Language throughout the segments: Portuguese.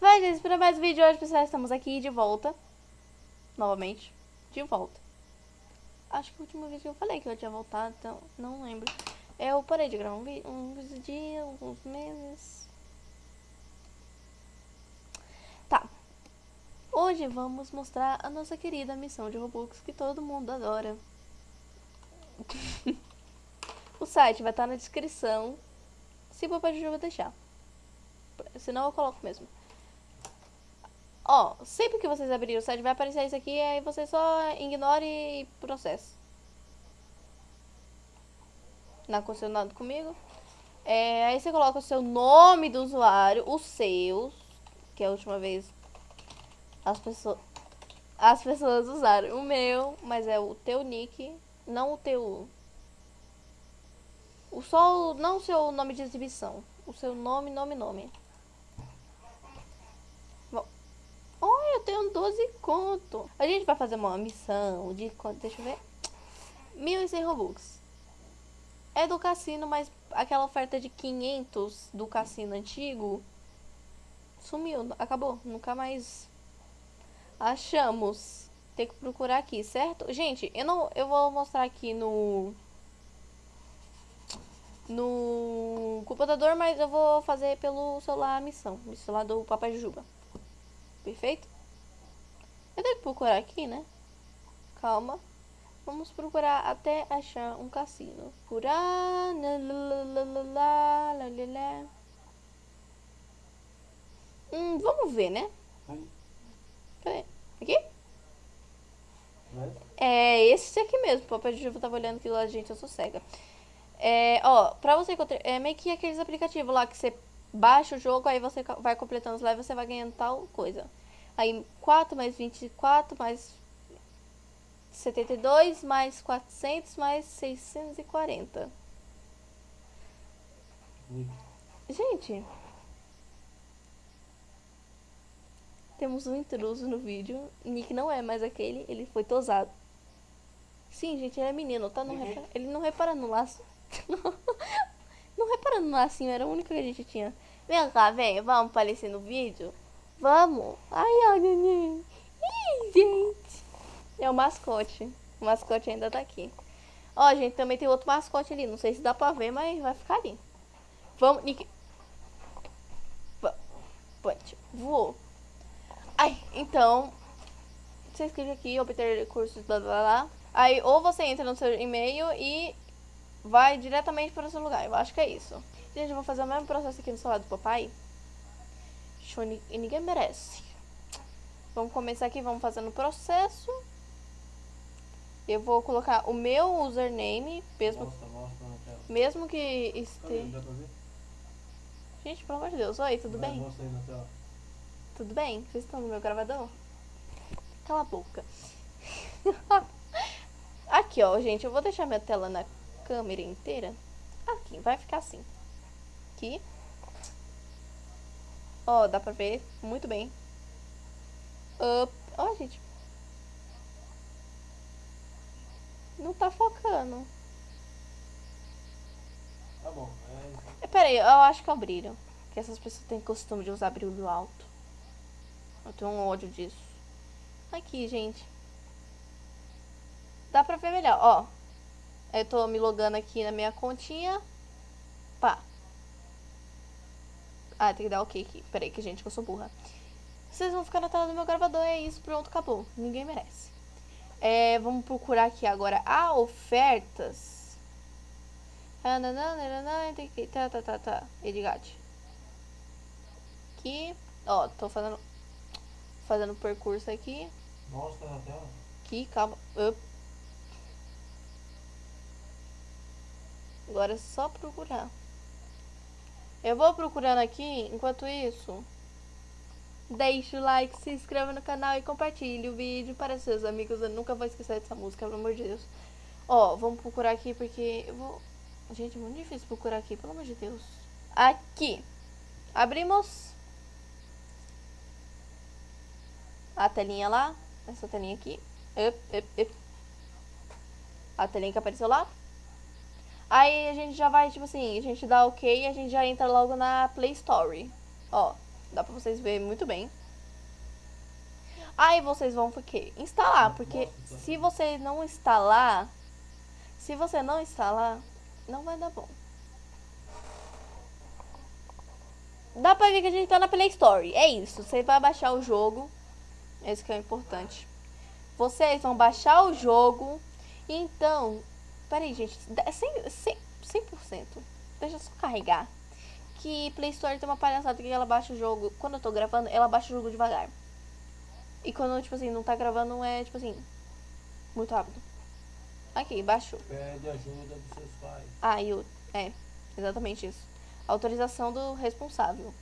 Vai, gente, para mais um vídeo hoje, pessoal, estamos aqui de volta. Novamente, de volta. Acho que o último vídeo eu falei que eu tinha voltado, então não lembro. Eu parei de gravar um vídeo, uns dias, alguns meses. Tá. Hoje vamos mostrar a nossa querida missão de Robux que todo mundo adora. o site vai estar na descrição, se o papai Juju vai deixar. Senão eu coloco mesmo. Ó, sempre que vocês abrirem o site vai aparecer isso aqui, aí você só ignore e processa. Não aconteceu nada comigo. É, aí você coloca o seu nome do usuário, os seus, que a última vez as pessoas as pessoas usaram o meu, mas é o teu nick, não o teu o só não o seu nome de exibição, o seu nome, nome, nome. Oh, eu tenho 12 conto. A gente vai fazer uma missão de quanto? Deixa eu ver. 1.100 Robux. É do cassino, mas aquela oferta de 500 do cassino antigo sumiu, acabou. Nunca mais achamos. Tem que procurar aqui, certo? Gente, eu não eu vou mostrar aqui no no computador, mas eu vou fazer pelo celular a missão, o celular do Papai Juba. Perfeito? Eu tenho que procurar aqui, né? Calma. Vamos procurar até achar um cassino. Procurar. Hum, vamos ver, né? Cadê? Aqui? É esse aqui mesmo. O papai de chuva tava olhando que lá, gente, eu sou cega. É, ó, pra você encontrar. É meio que aqueles aplicativos lá que você baixa o jogo, aí você vai completando os levels, você vai ganhando tal coisa. Aí 4 mais 24 mais 72 mais 400 mais 640. Gente, temos um intruso no vídeo. Nick não é mais aquele, ele foi tosado. Sim, gente, ele é menino, tá? Não uhum. repara, ele não repara no laço. não repara no lacinho, era o único que a gente tinha. Vem cá, vem, vamos aparecer no vídeo? Vamos? Ai, ai, neném. Ih, gente. É o mascote. O mascote ainda tá aqui. Ó, gente, também tem outro mascote ali. Não sei se dá pra ver, mas vai ficar ali. Vamos, Nick. Punch. Voou. Ai, então. Você clica aqui, obter recursos, blá blá blá. Aí, ou você entra no seu e-mail e vai diretamente para o seu lugar. Eu acho que é isso. Gente, eu vou fazer o mesmo processo aqui no celular do papai. Show, e ninguém merece. Vamos começar aqui, vamos fazendo o processo. Eu vou colocar o meu username, mesmo, mostra, mostra mesmo que esteja... Gente, pelo amor de Deus. Oi, tudo Vai, bem? Tudo bem? Vocês estão no meu gravador? Cala a boca. Aqui, ó, gente, eu vou deixar minha tela na câmera inteira. Aqui, vai ficar assim aqui. Ó, dá pra ver muito bem. Up. Ó, gente. Não tá focando. Tá bom. É... Pera aí, eu acho que é o brilho. Que essas pessoas têm costume de usar brilho alto. Eu tenho um ódio disso. Aqui, gente. Dá pra ver melhor, ó. Eu tô me logando aqui na minha continha. Pá. Ah, tem que dar ok aqui. Peraí, que gente, que eu sou burra. Vocês vão ficar na tela do meu gravador, é isso, pronto, acabou. Ninguém merece. É, vamos procurar aqui agora a ofertas. Ah, tá, tá, tá, tá. Edgate. Aqui. Ó, tô fazendo fazendo percurso aqui. Mostra na tela. Aqui, calma. Up. Agora é só procurar. Eu vou procurando aqui, enquanto isso, deixe o like, se inscreva no canal e compartilhe o vídeo para seus amigos. Eu nunca vou esquecer dessa música, pelo amor de Deus. Ó, vamos procurar aqui porque eu vou... Gente, é muito difícil procurar aqui, pelo amor de Deus. Aqui. Abrimos. A telinha lá. Essa telinha aqui. Up, up, up. A telinha que apareceu lá. Aí a gente já vai, tipo assim, a gente dá ok e a gente já entra logo na Play Store. Ó, Dá pra vocês verem muito bem. Aí vocês vão o quê? Instalar, porque se você não instalar, se você não instalar, não vai dar bom. Dá pra ver que a gente tá na Play Store. É isso. Você vai baixar o jogo. Esse que é o importante. Vocês vão baixar o jogo. Então. Peraí, gente. 100%. 100%, 100%. Deixa eu só carregar. Que Play Store tem uma palhaçada que ela baixa o jogo. Quando eu tô gravando, ela baixa o jogo devagar. E quando, tipo assim, não tá gravando, é tipo assim. Muito rápido. Aqui, baixou. Pede ajuda dos seus pais. Ah, o. É, exatamente isso. Autorização do responsável.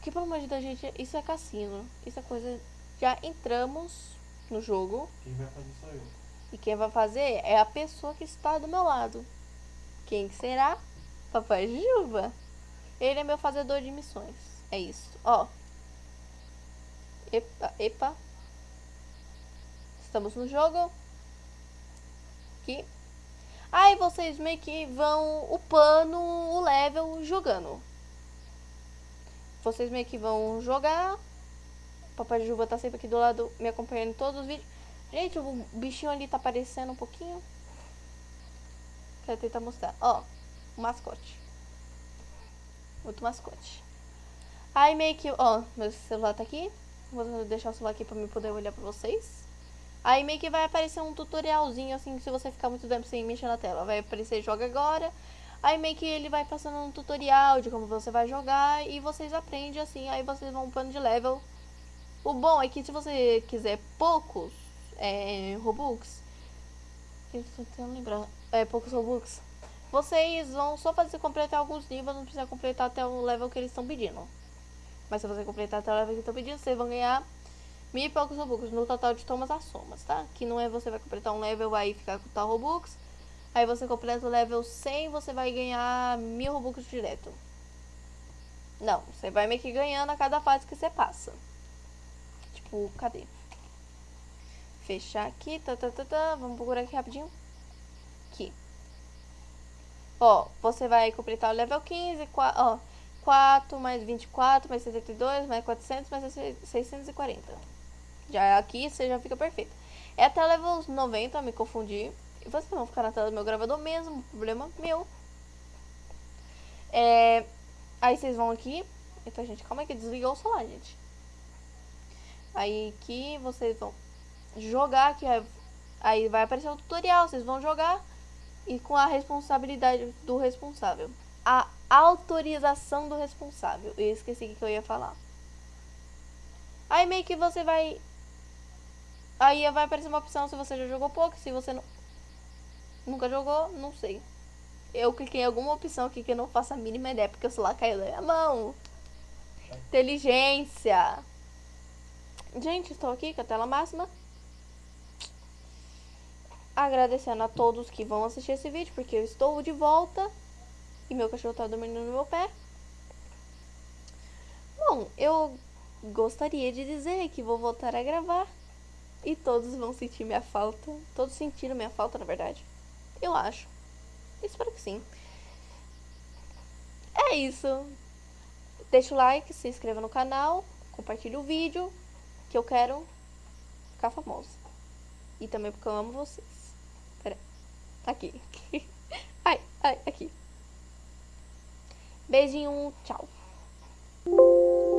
Que pelo amor de Deus, gente, isso é cassino. Isso é coisa. Já entramos no jogo. Quem vai fazer sou eu. E quem vai fazer é a pessoa que está do meu lado. Quem será? Papai Juba. Ele é meu fazedor de missões. É isso. Ó. Epa, epa. Estamos no jogo. Aqui. Aí vocês meio que vão upando o level jogando. Vocês meio que vão jogar. Papai Juba tá sempre aqui do lado me acompanhando em todos os vídeos. Gente, o bichinho ali tá aparecendo um pouquinho. Quero tentar mostrar. Ó, o mascote. Outro mascote. Aí meio que, ó, meu celular tá aqui. Vou deixar o celular aqui pra me poder olhar pra vocês. Aí meio que vai aparecer um tutorialzinho, assim, se você ficar muito tempo sem mexer na tela. Vai aparecer joga agora. Aí meio que ele vai passando um tutorial de como você vai jogar e vocês aprendem assim, aí vocês vão upando de level. O bom é que se você quiser poucos é, Robux, eu tô tentando lembrar, é, poucos Robux, vocês vão só fazer completar alguns níveis, não precisa completar até o level que eles estão pedindo. Mas se você completar até o level que estão pedindo, vocês vão ganhar mil e poucos Robux no total de tomas as somas, tá? Que não é você vai completar um level aí ficar com tal Robux. Aí você completa o level 100, você vai ganhar mil Robux direto. Não, você vai meio que ganhando a cada fase que você passa. Tipo, cadê? Fechar aqui, tá, tá, tá, tá. Vamos procurar aqui rapidinho. Aqui. Ó, você vai completar o level 15, 4, ó, 4 mais 24, mais 72, mais 400, mais 640. Já aqui você já fica perfeito. É até level 90, me confundi. E vocês vão ficar na tela do meu gravador mesmo, problema meu. É, aí vocês vão aqui. Então, gente, calma aí que desligou o celular, gente. Aí aqui vocês vão jogar, aqui aí vai aparecer o tutorial, vocês vão jogar e com a responsabilidade do responsável. A autorização do responsável. Eu esqueci o que eu ia falar. Aí meio que você vai Aí vai aparecer uma opção se você já jogou pouco, se você não, nunca jogou, não sei. Eu cliquei em alguma opção aqui que eu não faço a mínima ideia, porque o celular caiu da minha mão. Inteligência. Gente, estou aqui com a tela máxima. Agradecendo a todos que vão assistir esse vídeo, porque eu estou de volta. E meu cachorro está dormindo no meu pé. Bom, eu gostaria de dizer que vou voltar a gravar e todos vão sentir minha falta. Todos sentiram minha falta, na verdade. Eu acho. Espero que sim. É isso. Deixa o like, se inscreva no canal, compartilhe o vídeo, que eu quero ficar famosa. E também porque eu amo vocês. Aqui. ai, ai, aqui. Beijinho, tchau.